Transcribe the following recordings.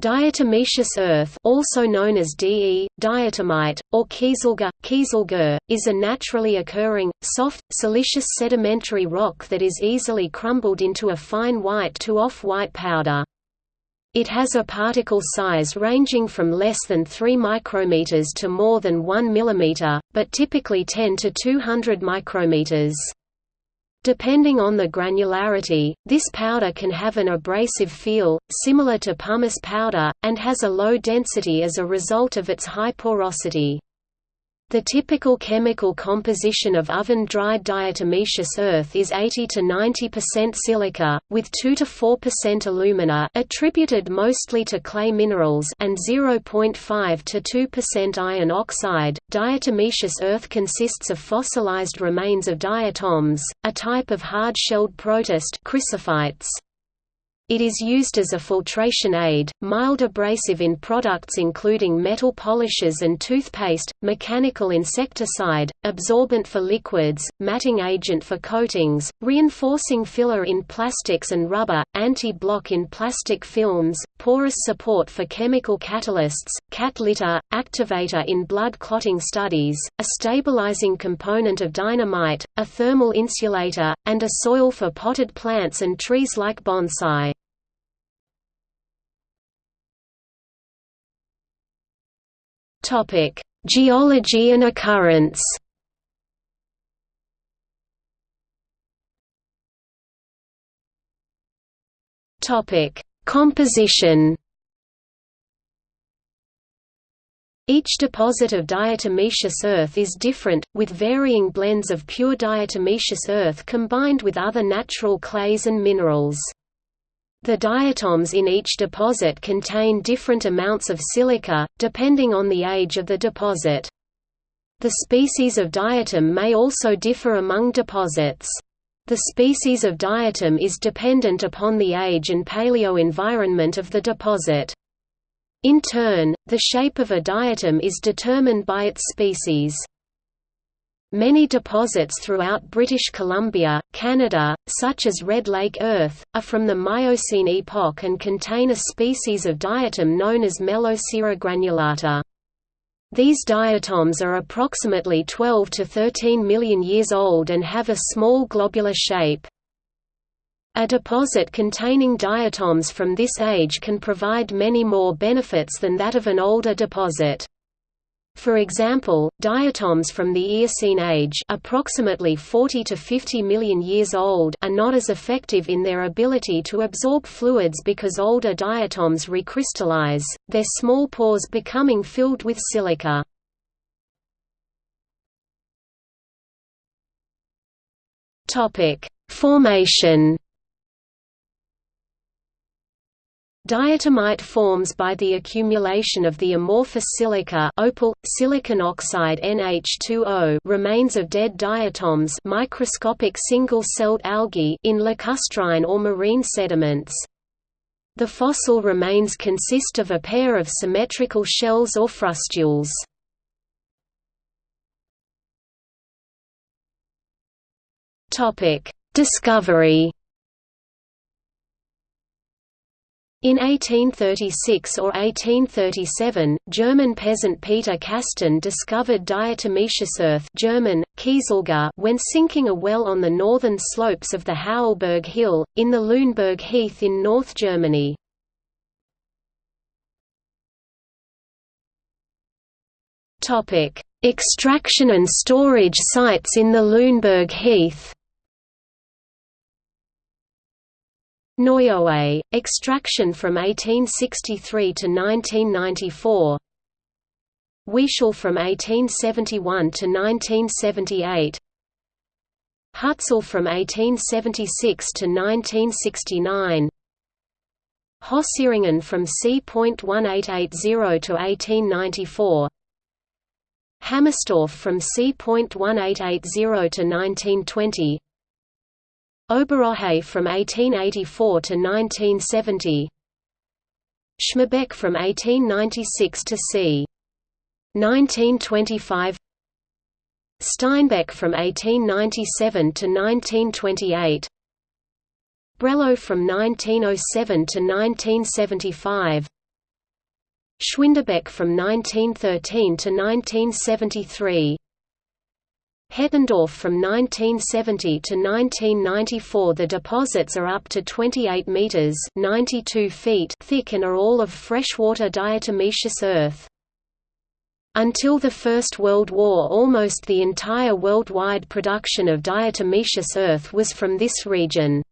Diatomaceous earth also known as De, diatomite, or kieselguhr, is a naturally occurring, soft, siliceous sedimentary rock that is easily crumbled into a fine white to off-white powder. It has a particle size ranging from less than 3 micrometers to more than 1 millimeter, but typically 10 to 200 micrometers. Depending on the granularity, this powder can have an abrasive feel, similar to pumice powder, and has a low density as a result of its high porosity. The typical chemical composition of oven-dried diatomaceous earth is 80 to 90% silica, with 2 to 4% alumina attributed mostly to clay minerals and 0.5 to 2% iron oxide. Diatomaceous earth consists of fossilized remains of diatoms, a type of hard-shelled protist chrysophytes. It is used as a filtration aid, mild abrasive in products including metal polishes and toothpaste, mechanical insecticide, absorbent for liquids, matting agent for coatings, reinforcing filler in plastics and rubber, anti-block in plastic films, porous support for chemical catalysts, cat litter, activator in blood clotting studies, a stabilizing component of dynamite, a thermal insulator, and a soil for potted plants and trees like bonsai. Topic: Geology and occurrence. Topic: Composition. Each deposit of diatomaceous earth is different, with varying blends of pure diatomaceous earth combined with other natural clays and minerals. The diatoms in each deposit contain different amounts of silica, depending on the age of the deposit. The species of diatom may also differ among deposits. The species of diatom is dependent upon the age and paleo-environment of the deposit. In turn, the shape of a diatom is determined by its species. Many deposits throughout British Columbia, Canada, such as Red Lake earth, are from the Miocene epoch and contain a species of diatom known as Melosira granulata. These diatoms are approximately 12 to 13 million years old and have a small globular shape. A deposit containing diatoms from this age can provide many more benefits than that of an older deposit. For example, diatoms from the Eocene age approximately 40 to 50 million years old are not as effective in their ability to absorb fluids because older diatoms recrystallize, their small pores becoming filled with silica. Formation Diatomite forms by the accumulation of the amorphous silica opal, silicon oxide NH2O remains of dead diatoms microscopic single-celled algae in lacustrine or marine sediments. The fossil remains consist of a pair of symmetrical shells or frustules. Discovery In 1836 or 1837, German peasant Peter Kasten discovered diatomaceous earth German, when sinking a well on the northern slopes of the Haußelberg Hill, in the Lüneburg Heath in North Germany. Extraction and storage sites in the Lüneburg Heath Neuohe, extraction from 1863 to 1994 Wiechel from 1871 to 1978 Hützel from 1876 to 1969 Hösseringen from c.1880 to 1894 Hammerstorf from c.1880 to 1920 Oberohe from 1884 to 1970 Schmarbeck from 1896 to c. 1925 Steinbeck from 1897 to 1928 Breloh from 1907 to 1975 Schwindebeck from 1913 to 1973. Hetendorf from 1970 to 1994 The deposits are up to 28 meters (92 feet) thick and are all of freshwater diatomaceous earth. Until the First World War almost the entire worldwide production of diatomaceous earth was from this region.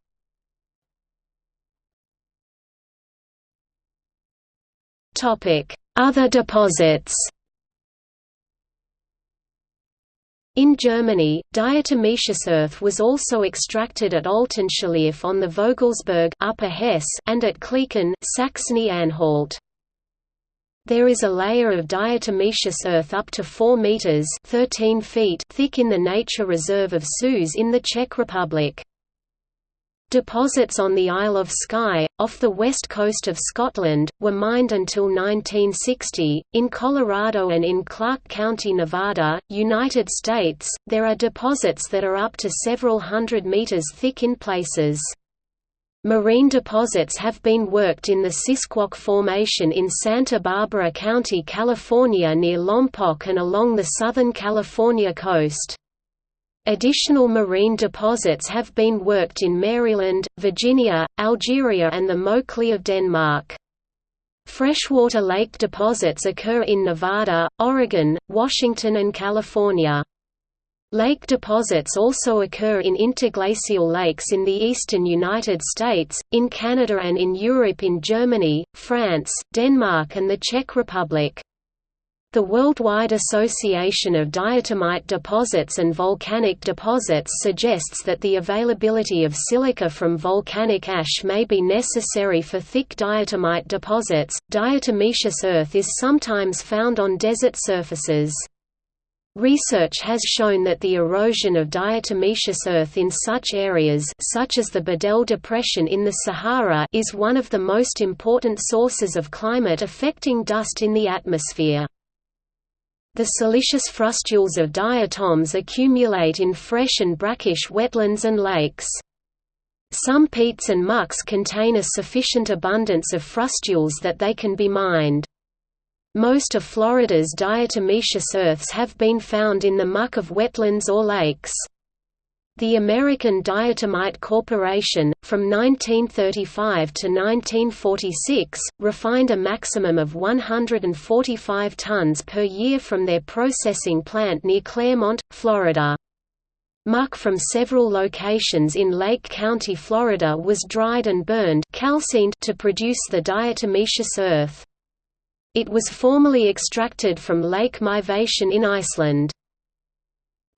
Other deposits In Germany, diatomaceous earth was also extracted at Altenschlirf on the Vogelsberg Upper Hesse and at Klieken Saxony-Anhalt. There is a layer of diatomaceous earth up to 4 meters (13 feet) thick in the nature reserve of Soos in the Czech Republic. Deposits on the Isle of Skye, off the west coast of Scotland, were mined until 1960. In Colorado and in Clark County, Nevada, United States, there are deposits that are up to several hundred meters thick in places. Marine deposits have been worked in the Sisquoc Formation in Santa Barbara County, California near Lompoc and along the Southern California coast. Additional marine deposits have been worked in Maryland, Virginia, Algeria and the Mokli of Denmark. Freshwater lake deposits occur in Nevada, Oregon, Washington and California. Lake deposits also occur in interglacial lakes in the eastern United States, in Canada and in Europe in Germany, France, Denmark and the Czech Republic. The Worldwide Association of Diatomite Deposits and Volcanic Deposits suggests that the availability of silica from volcanic ash may be necessary for thick diatomite deposits. Diatomaceous earth is sometimes found on desert surfaces. Research has shown that the erosion of diatomaceous earth in such areas such as the Bodélé Depression in the Sahara is one of the most important sources of climate affecting dust in the atmosphere. The siliceous frustules of diatoms accumulate in fresh and brackish wetlands and lakes. Some peats and mucks contain a sufficient abundance of frustules that they can be mined. Most of Florida's diatomaceous earths have been found in the muck of wetlands or lakes. The American Diatomite Corporation, from 1935 to 1946, refined a maximum of 145 tons per year from their processing plant near Clermont, Florida. Muck from several locations in Lake County, Florida was dried and burned calcined to produce the diatomaceous earth. It was formerly extracted from Lake Mývatn in Iceland.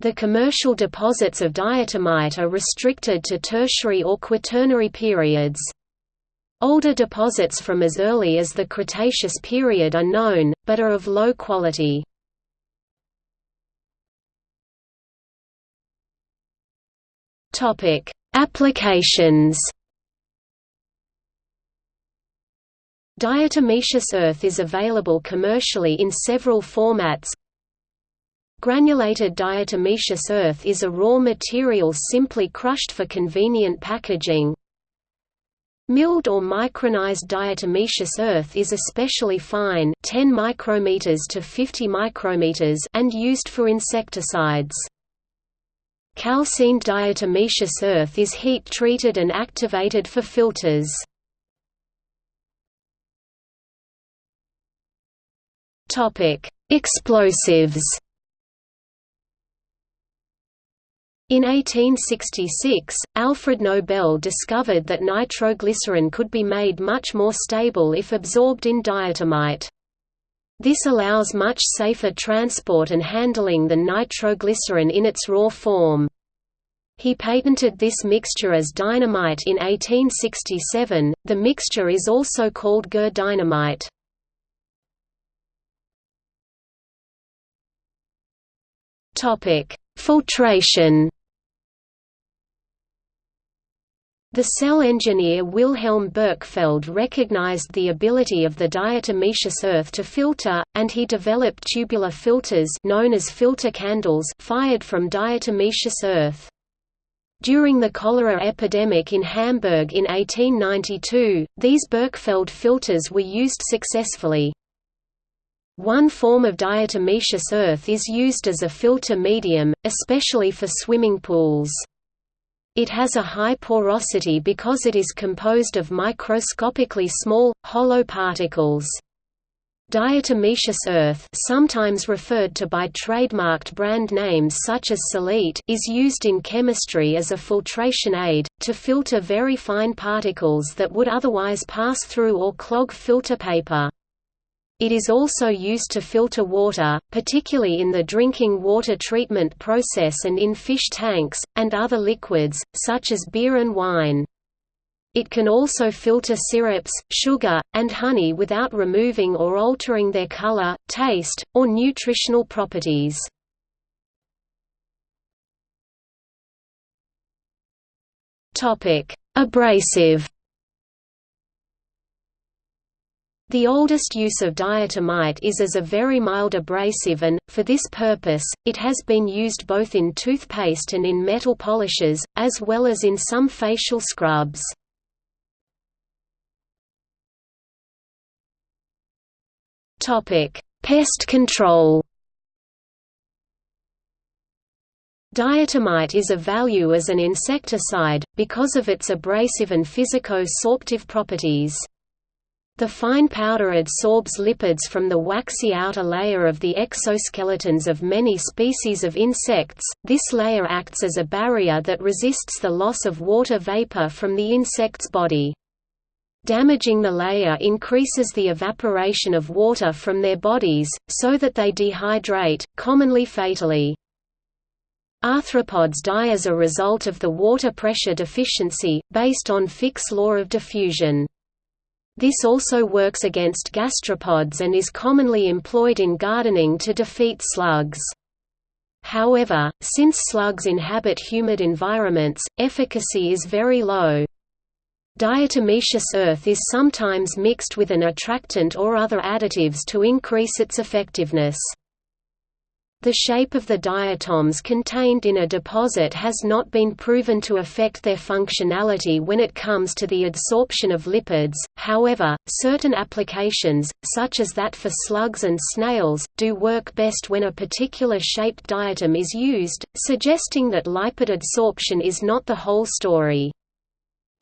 The commercial deposits of diatomite are restricted to tertiary or quaternary periods. Older deposits from as early as the Cretaceous period are known, but are of low quality. Applications Diatomaceous earth is available commercially in several formats, Granulated diatomaceous earth is a raw material simply crushed for convenient packaging. Milled or micronized diatomaceous earth is especially fine 10 micrometers to 50 micrometers and used for insecticides. Calcined diatomaceous earth is heat-treated and activated for filters. Explosives In 1866, Alfred Nobel discovered that nitroglycerin could be made much more stable if absorbed in diatomite. This allows much safer transport and handling than nitroglycerin in its raw form. He patented this mixture as dynamite in 1867. The mixture is also called guhr dynamite. Topic: Filtration. The Celle engineer Wilhelm Berkefeld recognized the ability of the diatomaceous earth to filter, and he developed tubular filters known as filter candles fired from diatomaceous earth. During the cholera epidemic in Hamburg in 1892, these Berkefeld filters were used successfully. One form of diatomaceous earth is used as a filter medium, especially for swimming pools. It has a high porosity because it is composed of microscopically small, hollow particles. Diatomaceous earth sometimes referred to by trademarked brand names such as Celite is used in chemistry as a filtration aid, to filter very fine particles that would otherwise pass through or clog filter paper. It is also used to filter water, particularly in the drinking water treatment process and in fish tanks, and other liquids, such as beer and wine. It can also filter syrups, sugar, and honey without removing or altering their color, taste, or nutritional properties. Abrasive The oldest use of diatomite is as a very mild abrasive and, for this purpose, it has been used both in toothpaste and in metal polishes, as well as in some facial scrubs. Pest control. Diatomite is of value as an insecticide, because of its abrasive and physico-sorptive properties. The fine powder adsorbs lipids from the waxy outer layer of the exoskeletons of many species of insects, this layer acts as a barrier that resists the loss of water vapor from the insect's body. Damaging the layer increases the evaporation of water from their bodies, so that they dehydrate, commonly fatally. Arthropods die as a result of the water pressure deficiency, based on Fick's law of diffusion. This also works against gastropods and is commonly employed in gardening to defeat slugs. However, since slugs inhabit humid environments, efficacy is very low. Diatomaceous earth is sometimes mixed with an attractant or other additives to increase its effectiveness. The shape of the diatoms contained in a deposit has not been proven to affect their functionality when it comes to the adsorption of lipids, however, certain applications, such as that for slugs and snails, do work best when a particular shaped diatom is used, suggesting that lipid adsorption is not the whole story.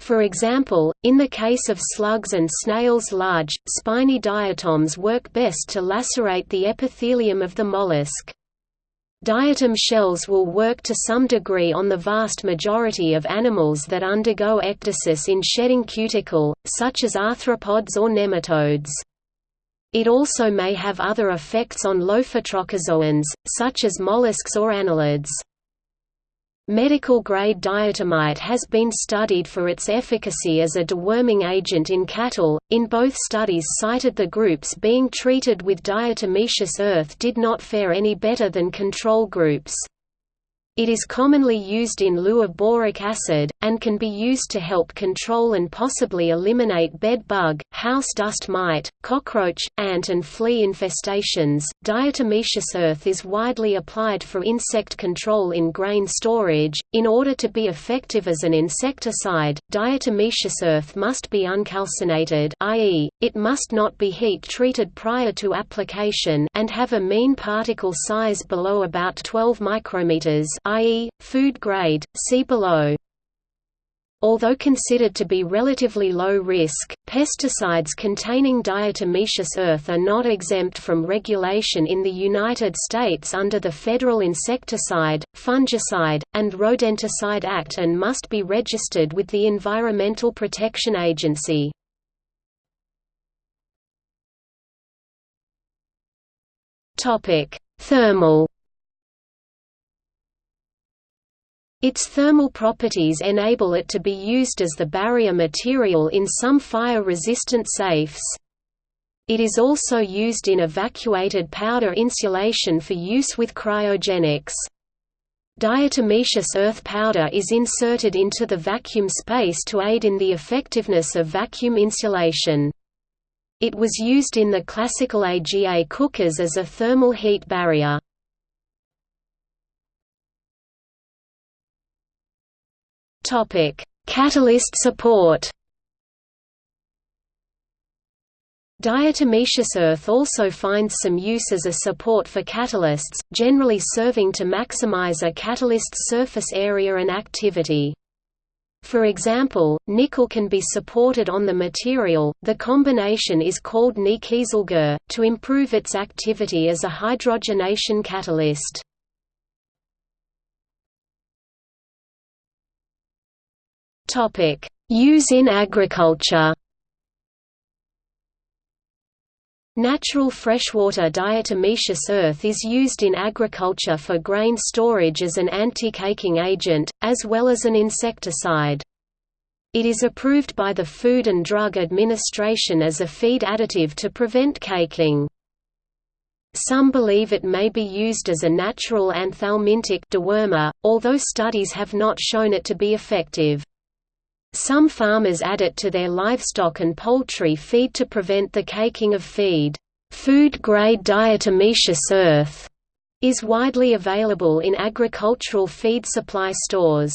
For example, in the case of slugs and snails large, spiny diatoms work best to lacerate the epithelium of the mollusk. Diatom shells will work to some degree on the vast majority of animals that undergo ecdysis in shedding cuticle, such as arthropods or nematodes. It also may have other effects on lophotrochozoans, such as mollusks or annelids. Medical-grade diatomite has been studied for its efficacy as a deworming agent in cattle. In both studies cited the groups being treated with diatomaceous earth did not fare any better than control groups. It is commonly used in lieu of boric acid, and can be used to help control and possibly eliminate bed bug, house dust mite, cockroach, ant and flea infestations. Diatomaceous earth is widely applied for insect control in grain storage. In order to be effective as an insecticide, diatomaceous earth must be uncalcinated, i.e., it must not be heat treated prior to application and have a mean particle size below about 12 micrometers i.e., food grade, see below. Although considered to be relatively low risk, pesticides containing diatomaceous earth are not exempt from regulation in the United States under the Federal Insecticide, Fungicide, and Rodenticide Act and must be registered with the Environmental Protection Agency. Thermal Its thermal properties enable it to be used as the barrier material in some fire-resistant safes. It is also used in evacuated powder insulation for use with cryogenics. Diatomaceous earth powder is inserted into the vacuum space to aid in the effectiveness of vacuum insulation. It was used in the classical AGA cookers as a thermal heat barrier. Topic: Catalyst support. Diatomaceous earth also finds some use as a support for catalysts, generally serving to maximize a catalyst's surface area and activity. For example, nickel can be supported on the material, the combination is called Ni-kieselguhr, to improve its activity as a hydrogenation catalyst. Use in agriculture Natural freshwater diatomaceous earth is used in agriculture for grain storage as an anti-caking agent, as well as an insecticide. It is approved by the Food and Drug Administration as a feed additive to prevent caking. Some believe it may be used as a natural anthelmintic dewormer, although studies have not shown it to be effective. Some farmers add it to their livestock and poultry feed to prevent the caking of feed. Food-grade diatomaceous earth is widely available in agricultural feed supply stores.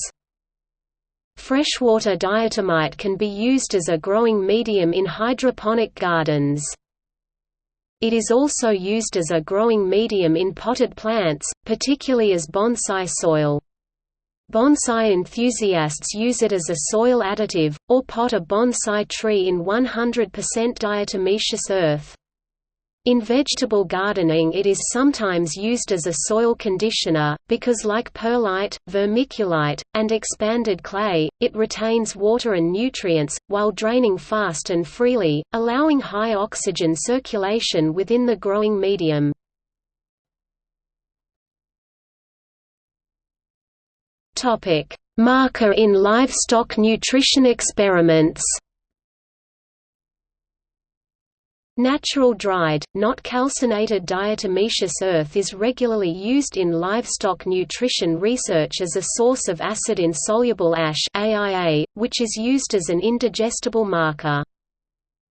Freshwater diatomite can be used as a growing medium in hydroponic gardens. It is also used as a growing medium in potted plants, particularly as bonsai soil. Bonsai enthusiasts use it as a soil additive, or pot a bonsai tree in 100% diatomaceous earth. In vegetable gardening it is sometimes used as a soil conditioner, because like perlite, vermiculite, and expanded clay, it retains water and nutrients, while draining fast and freely, allowing high oxygen circulation within the growing medium. Topic: Marker in livestock nutrition experiments. Natural dried, not calcinated diatomaceous earth is regularly used in livestock nutrition research as a source of acid-insoluble ash AIA, which is used as an indigestible marker.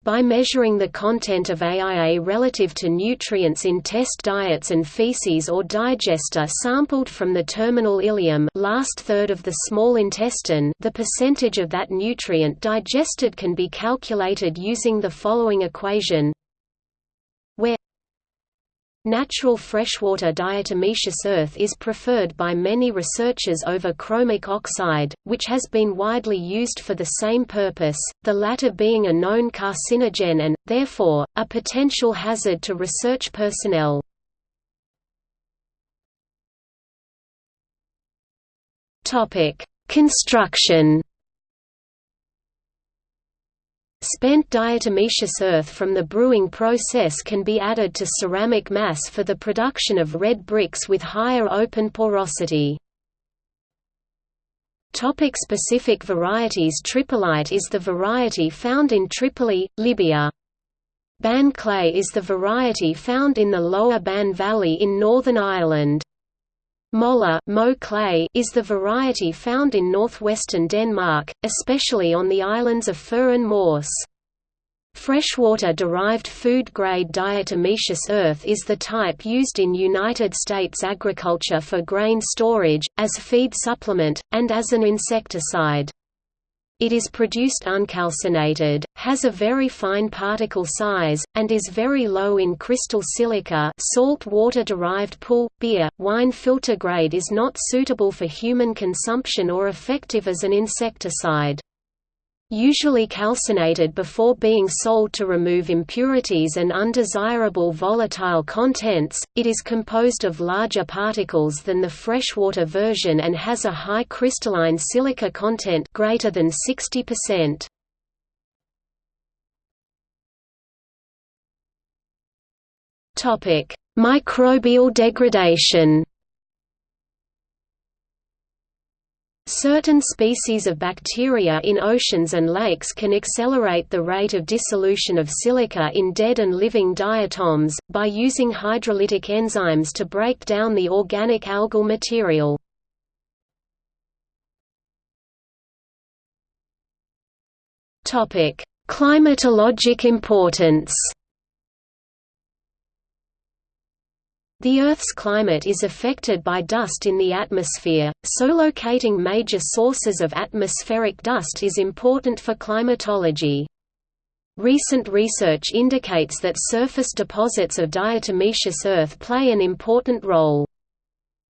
By measuring the content of AIA relative to nutrients in test diets and feces or digesta sampled from the terminal ileum last third of the small intestine the percentage of that nutrient digested can be calculated using the following equation where Natural freshwater diatomaceous earth is preferred by many researchers over chromic oxide, which has been widely used for the same purpose, the latter being a known carcinogen and, therefore, a potential hazard to research personnel. Construction Spent diatomaceous earth from the brewing process can be added to ceramic mass for the production of red bricks with higher open porosity. Topic specific varieties Tripolite is the variety found in Tripoli, Libya. Bann clay is the variety found in the lower Bann Valley in Northern Ireland. Moler Mo clay is the variety found in northwestern Denmark, especially on the islands of Fur and Mors. Freshwater-derived food-grade diatomaceous earth is the type used in United States agriculture for grain storage, as feed supplement, and as an insecticide. It is produced uncalcinated, has a very fine particle size, and is very low in crystal silica salt water-derived pool, beer, wine filter grade is not suitable for human consumption or effective as an insecticide. Usually calcinated before being sold to remove impurities and undesirable volatile contents, it is composed of larger particles than the freshwater version and has a high crystalline silica content greater than 60%. Topic: Microbial degradation. Certain species of bacteria in oceans and lakes can accelerate the rate of dissolution of silica in dead and living diatoms, by using hydrolytic enzymes to break down the organic algal material. Climatologic importance The Earth's climate is affected by dust in the atmosphere, so locating major sources of atmospheric dust is important for climatology. Recent research indicates that surface deposits of diatomaceous earth play an important role.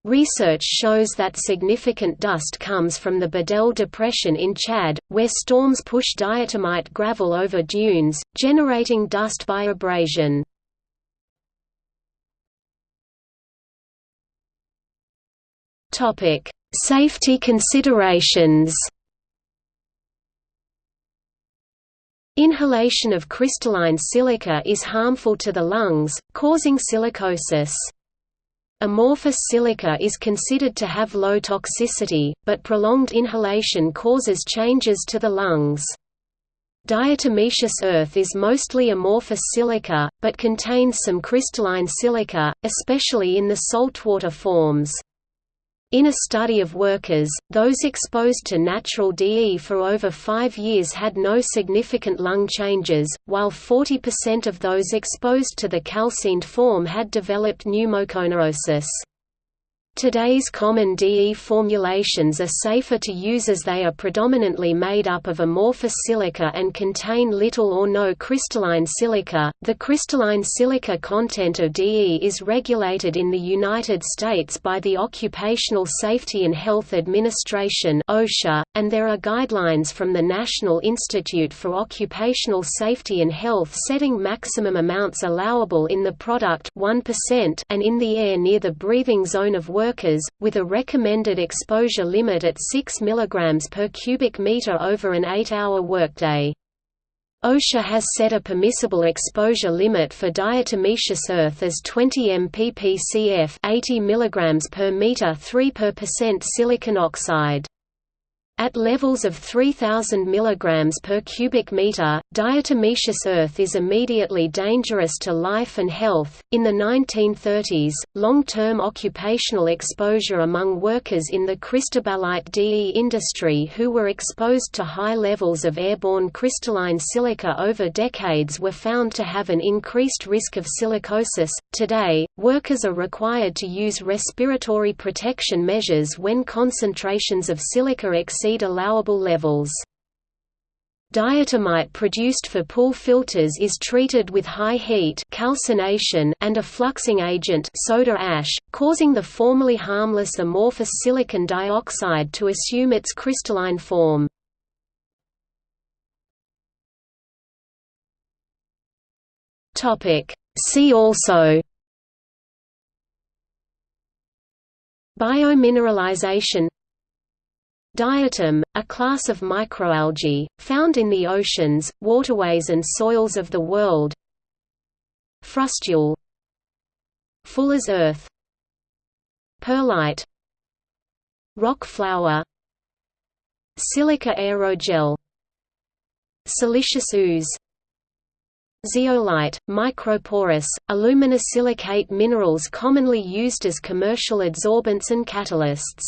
Research shows that significant dust comes from the Bodélé Depression in Chad, where storms push diatomite gravel over dunes, generating dust by abrasion. Safety considerations Inhalation of crystalline silica is harmful to the lungs, causing silicosis. Amorphous silica is considered to have low toxicity, but prolonged inhalation causes changes to the lungs. Diatomaceous earth is mostly amorphous silica, but contains some crystalline silica, especially in the saltwater forms. In a study of workers, those exposed to natural DE for over five years had no significant lung changes, while 40% of those exposed to the calcined form had developed pneumoconiosis. Today's common DE formulations are safer to use as they are predominantly made up of amorphous silica and contain little or no crystalline silica. The crystalline silica content of DE is regulated in the United States by the Occupational Safety and Health Administration (OSHA), and there are guidelines from the National Institute for Occupational Safety and Health setting maximum amounts allowable in the product 1% and in the air near the breathing zone of work workers, with a recommended exposure limit at 6 mg per cubic meter over an 8-hour workday. OSHA has set a permissible exposure limit for diatomaceous earth as 20 mppcf 80 mg per meter 3 per percent silicon oxide. At levels of 3000 mg per cubic meter, diatomaceous earth is immediately dangerous to life and health. In the 1930s, long-term occupational exposure among workers in the cristobalite DE industry who were exposed to high levels of airborne crystalline silica over decades were found to have an increased risk of silicosis. Today, workers are required to use respiratory protection measures when concentrations of silica exceed exceed allowable levels. Diatomite produced for pool filters is treated with high heat calcination and a fluxing agent soda ash, causing the formerly harmless amorphous silicon dioxide to assume its crystalline form. See also Biomineralization Diatom, a class of microalgae, found in the oceans, waterways and soils of the world. Frustule. Fuller's earth. Perlite. Rock flour Silica aerogel. Siliceous ooze. Zeolite, microporous, aluminosilicate minerals commonly used as commercial adsorbents and catalysts